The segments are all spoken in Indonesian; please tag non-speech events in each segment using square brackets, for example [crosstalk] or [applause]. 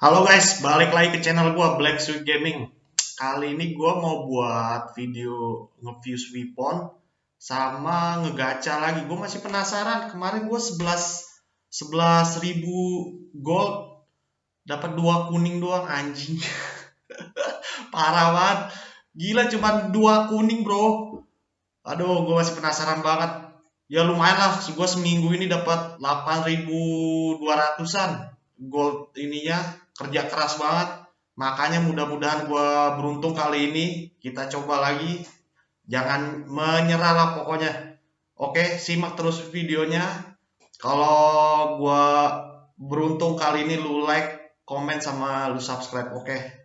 Halo guys, balik lagi ke channel gua Black Sweet Gaming. Kali ini gua mau buat video nge-fuse weapon sama ngegacha lagi. Gua masih penasaran. Kemarin gua 11 11 ribu gold dapat dua kuning doang anjing. [laughs] Parah banget. Gila cuma dua kuning, Bro. Aduh, gua masih penasaran banget. Ya lumayan lah, gua seminggu ini dapat 8200-an gold ininya kerja keras banget. Makanya mudah-mudahan gue beruntung kali ini. Kita coba lagi. Jangan menyerah lah pokoknya. Oke simak terus videonya. Kalau gue beruntung kali ini lu like komen sama lu subscribe oke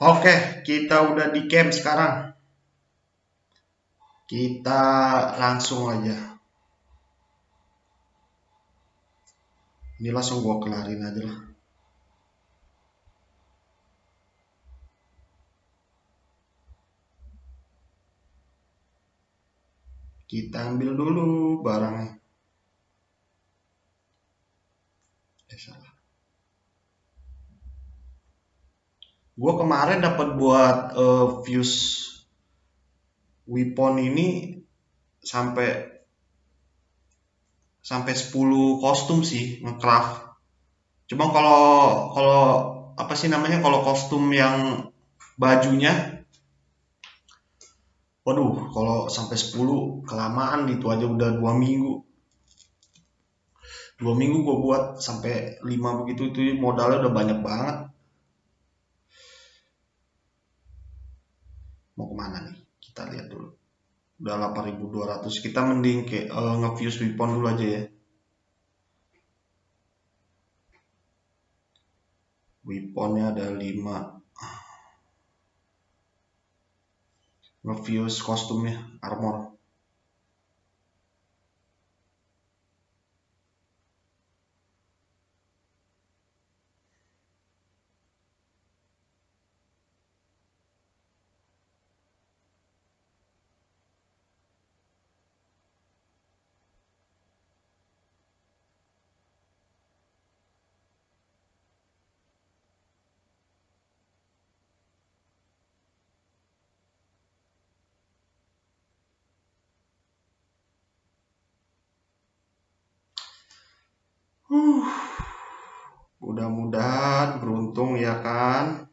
Oke, kita udah di camp sekarang. Kita langsung aja. Ini langsung gua kelarin aja lah. Kita ambil dulu barangnya. Eh, salah. Gue kemarin dapat buat uh, fuse weapon ini sampai sampai 10 kostum sih ngecraft. Cuma kalau kalau apa sih namanya kalau kostum yang bajunya waduh kalau sampai 10 kelamaan itu aja udah dua minggu. Dua minggu gue buat sampai 5 begitu itu modalnya udah banyak banget mau ke mana nih? Kita lihat dulu. Udah 8200 kita mending kayak uh, nge-fuse weapon dulu aja ya. Weaponnya ada 5 nge-fuse kostumnya armor Mudah-mudahan beruntung ya kan.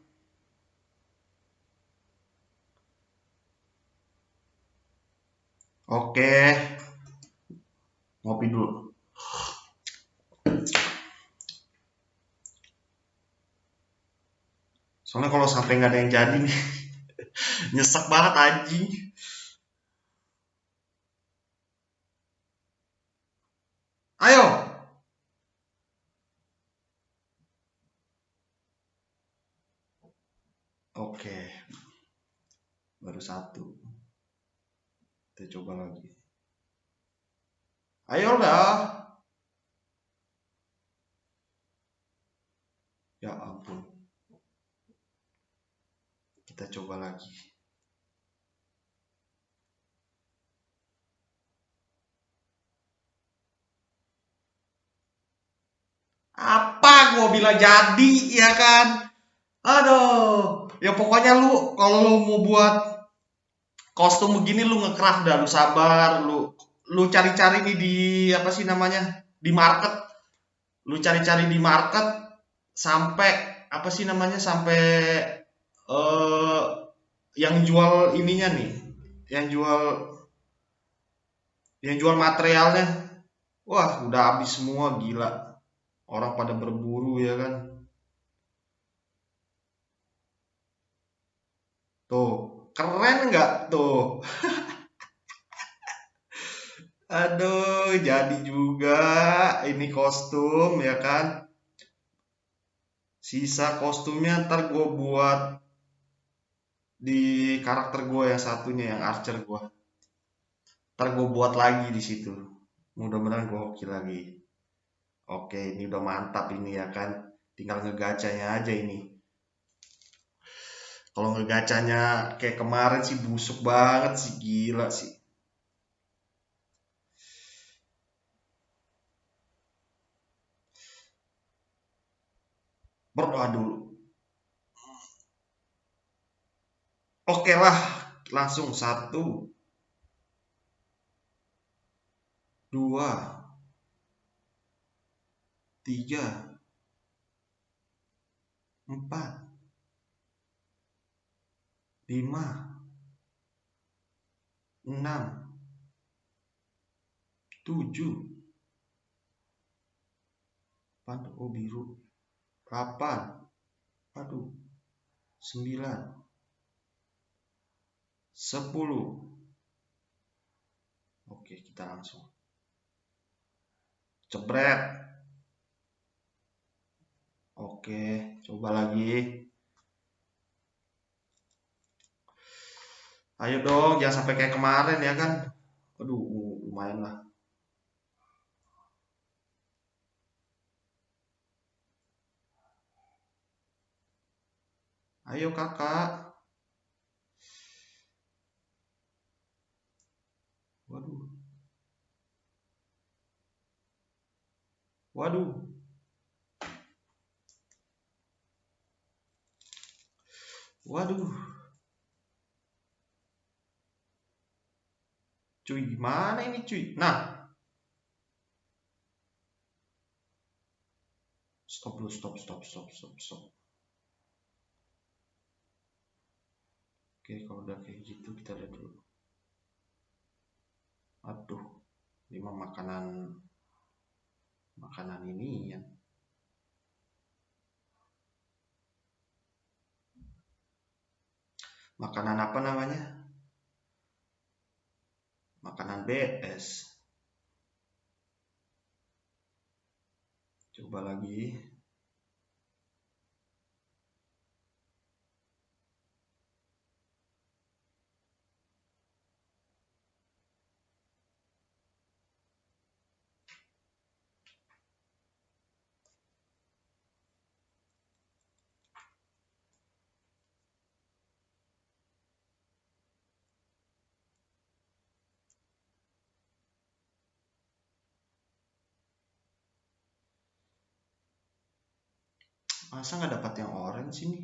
Oke, ngopi dulu. Soalnya kalau sampai nggak ada yang jadi nih, [laughs] nyesek banget anjing. Ayo, Oke. Baru satu. Kita coba lagi. Ayo dah. Ya ampun. Kita coba lagi. Apa gua bilang jadi ya kan? Aduh ya pokoknya lu kalau lu mau buat kostum begini lu ngekraf dah lu sabar lu lu cari-cari nih di apa sih namanya di market. Lu cari-cari di market sampai apa sih namanya sampai uh, yang jual ininya nih yang jual yang jual materialnya. Wah udah habis semua gila. Orang pada berburu ya kan? Tuh, keren nggak tuh? Aduh, jadi juga ini kostum ya kan. Sisa kostumnya ntar gue buat di karakter gue yang satunya yang archer gue. Ntar gue buat lagi di situ. Mudah-mudahan gue hoki lagi. Oke, ini udah mantap ini ya kan. Tinggal ngegacanya aja ini. Kalau ngegacanya kayak kemarin sih busuk banget sih gila sih. Berdoa dulu. Oke lah langsung satu dua tiga empat lima enam tujuh Pandu oh biru delapan aduh sembilan sepuluh oke kita langsung Cepret. Oke, coba lagi. Ayo dong, jangan sampai kayak kemarin ya kan. Aduh, lumayan lah. Ayo kakak. Waduh. Waduh. Waduh. Cuy, gimana ini cuy? Nah. Stop dulu, stop, stop, stop, stop, stop. Oke, kalau udah kayak gitu kita lihat dulu. Aduh, lima makanan makanan ini ya makanan apa namanya makanan BS coba lagi masa nggak dapat yang orange ini?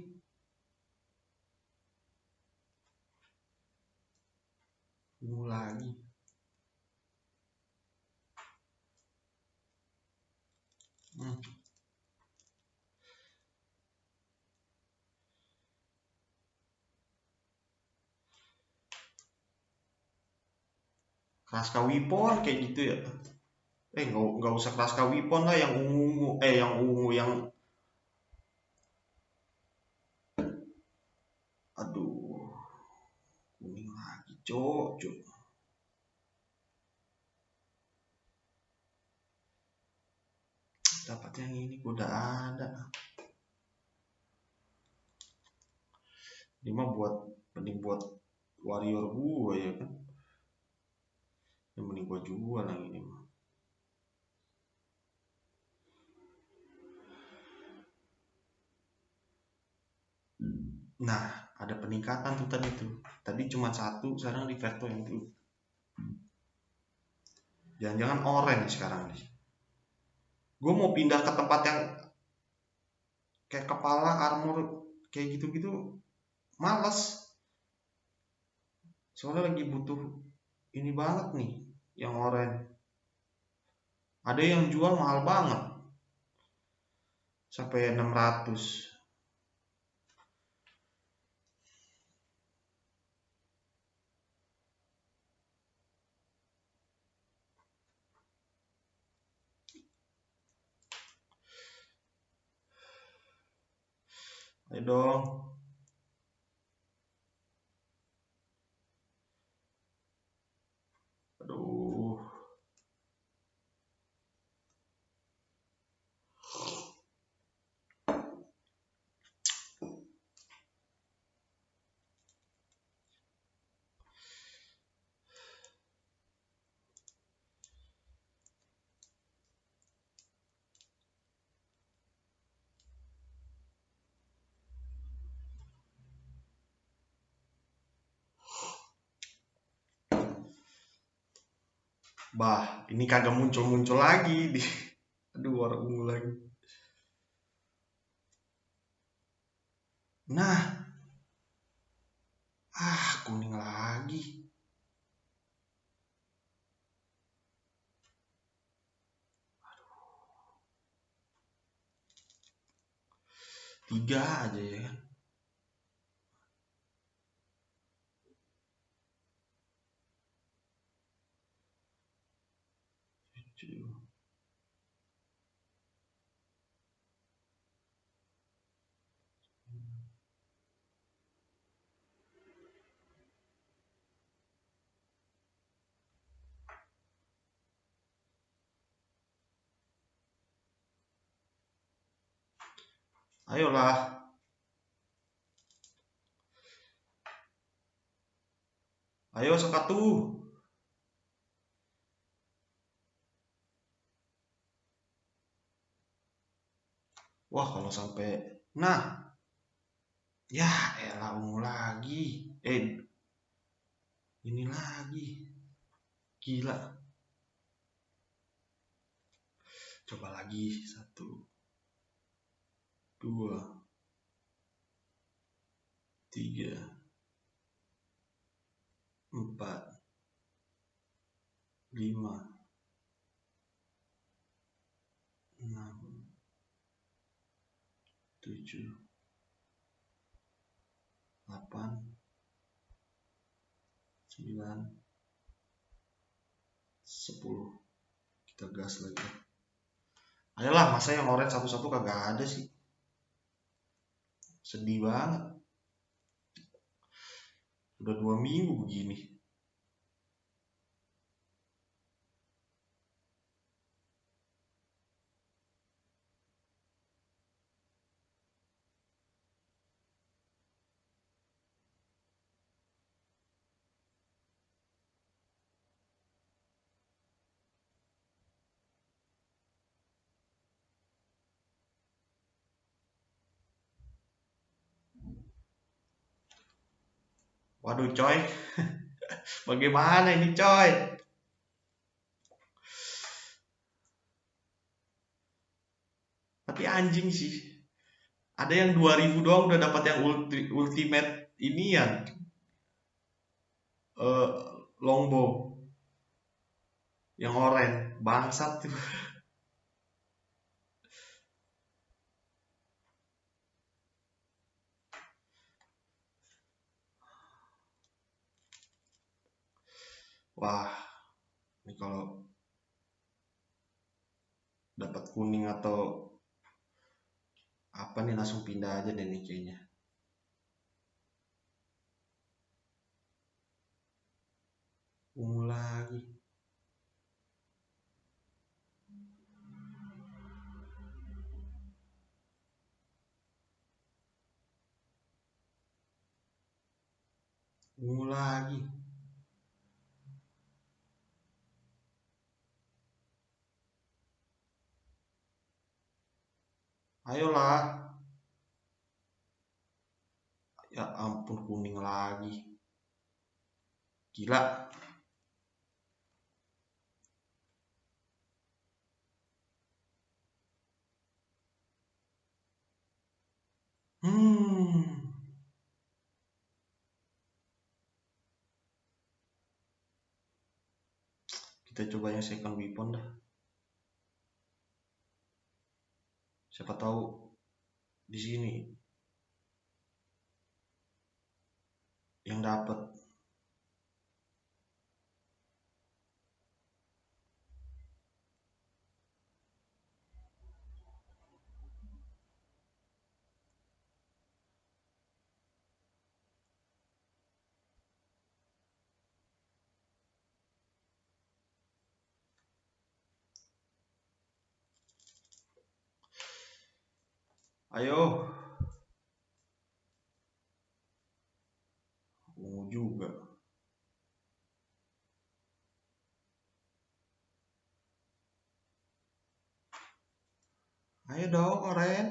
Ungu lagi. Hmm. Kraska Wipon kayak gitu ya? Eh nggak usah Kraska Wipon lah yang ungu eh yang ungu yang cuk dapat yang ini udah ada. Ini mah buat mending buat warrior gua ya kan. Yang mending gua jual yang ini mah. Nah ada peningkatan tuh tadi tuh. Tadi cuma satu sekarang di verto yang tuh. Jangan-jangan orange sekarang nih. Gue mau pindah ke tempat yang kayak kepala armor kayak gitu-gitu males. Soalnya lagi butuh ini banget nih yang orange. Ada yang jual mahal banget. Sampai 600 Ayo dong. Aduh. Bah, ini kagak muncul-muncul lagi di [laughs] aduh warna ungu lagi. Nah. Ah, kuning lagi. Tiga aja ya kan. Ayolah. Ayo sekatu. Wah, kalau sampai nah. Ya, elah ungu lagi. Eh. Ini lagi. Gila. Coba lagi satu dua, tiga, empat, lima, enam, tujuh, delapan, sembilan, sepuluh. Kita gas lagi. Ayolah, masa yang orange satu-satu kagak ada sih sedih banget. Udah dua minggu begini Waduh coy, [laughs] bagaimana ini coy? Tapi anjing sih, ada yang 2000 doang udah dapat yang ulti, ultimate ini ya, uh, longbow, yang oranye, bangsat. tuh. [laughs] wah ini kalau dapat kuning atau apa nih langsung pindah aja deh nih kayaknya. Ungu lagi. Ungu lagi Ayolah. Ya ampun kuning lagi. Gila. Hmm. Kita coba yang second weapon dah. Siapa tahu di sini yang dapat Ayo. Ungu juga. Ayo dong, Oren.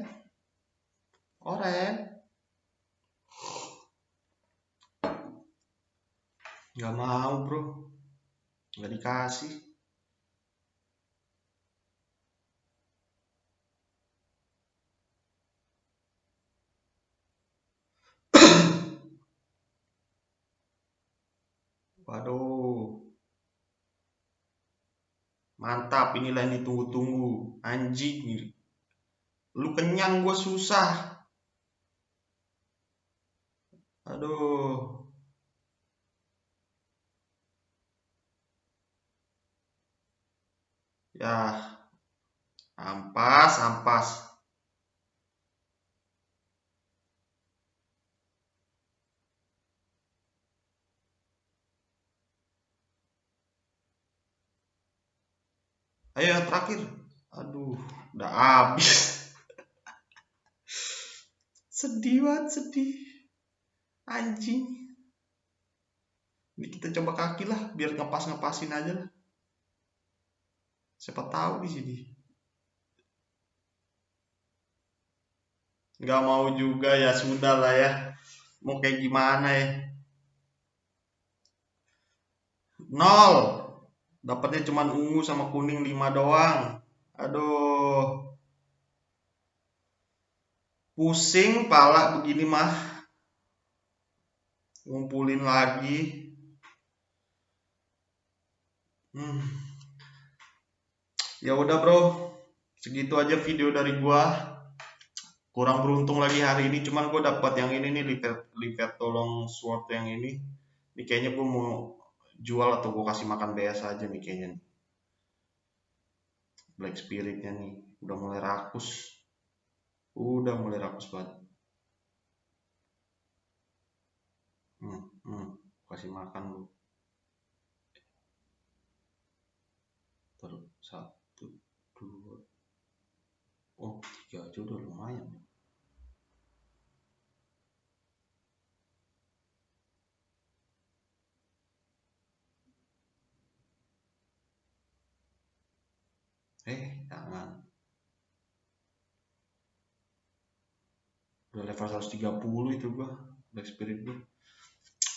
Oren. Gak mau, bro. Gak dikasih. Waduh. Mantap, inilah yang ditunggu-tunggu. Anjing. Lu kenyang gue susah. Aduh. Ya. Ampas, ampas. Ayo yang terakhir. Aduh, udah habis. [laughs] sedih banget, sedih. Anjing. Ini kita coba kaki lah, biar ngepas-ngepasin aja lah. Siapa tahu di sini. Gak mau juga ya, sudah lah ya. Mau kayak gimana ya. Nol. Dapatnya cuma ungu sama kuning 5 doang. Aduh. Pusing pala begini mah. Ngumpulin lagi. Hmm. Ya udah bro. Segitu aja video dari gua. Kurang beruntung lagi hari ini cuman gua dapat yang ini nih liver tolong sword yang ini. Ini kayaknya gua mau jual atau gue kasih makan biasa aja nih kayaknya nih. Black Spiritnya nih udah mulai rakus. Udah mulai rakus banget. Hmm, hmm, kasih makan lu terus satu dua oh tiga aja udah lumayan eh jangan udah level 130 itu gua Black Spirit gua.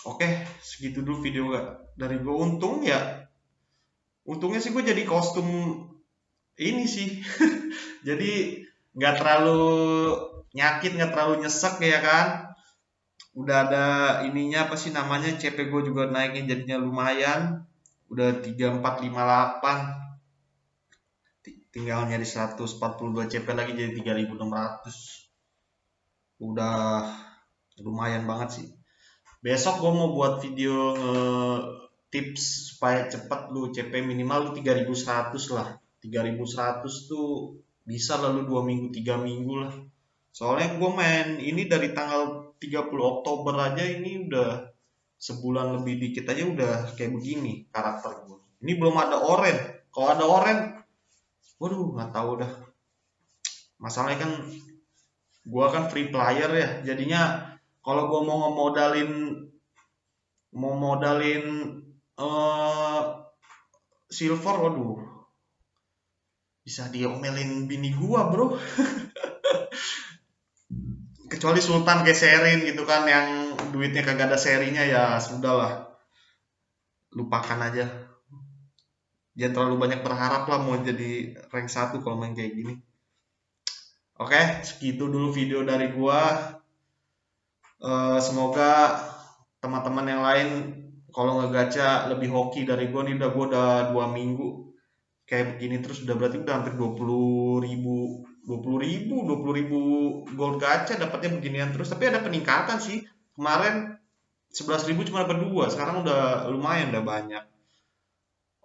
Oke segitu dulu video gak dari gua untung ya untungnya sih gua jadi kostum ini sih. [laughs] Jadi nggak terlalu nyakit nggak terlalu nyesek ya kan. Udah ada ininya apa sih namanya CP gue juga naikin jadinya lumayan. Udah 3458 tinggal nyari 142 CP lagi jadi 3600 udah lumayan banget sih. Besok gue mau buat video nge tips supaya cepet lu CP minimal lu 3100 lah. 3100 tuh bisa lalu dua minggu tiga minggu lah. Soalnya gue main ini dari tanggal 30 Oktober aja ini udah sebulan lebih dikit aja udah kayak begini karakter gue ini belum ada oren. Kalau ada oren waduh nggak tahu dah. Masalahnya kan gua kan free player ya jadinya kalau gua mau ngemodalin mau modalin uh, silver waduh. Bisa diomelin bini gua bro. [laughs] Kecuali sultan kayak serin gitu kan yang duitnya kagak ada serinya ya sudahlah lupakan aja jangan terlalu banyak berharap lah mau jadi rank 1 kalau main kayak gini. Oke segitu dulu video dari gua. Uh, semoga teman-teman yang lain kalau ngegaca lebih hoki dari gua nih. Udah gua udah dua minggu kayak begini terus. Udah berarti udah hampir 20 ribu 20 ribu 20 ribu gold gacha dapatnya beginian terus. Tapi ada peningkatan sih. Kemarin 11 ribu cuma dapat dua sekarang udah lumayan udah banyak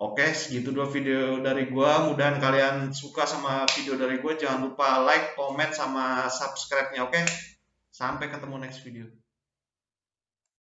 Oke, segitu dua video dari gue. Mudahan kalian suka sama video dari gue. Jangan lupa like, comment, sama subscribe-nya. Oke, sampai ketemu next video.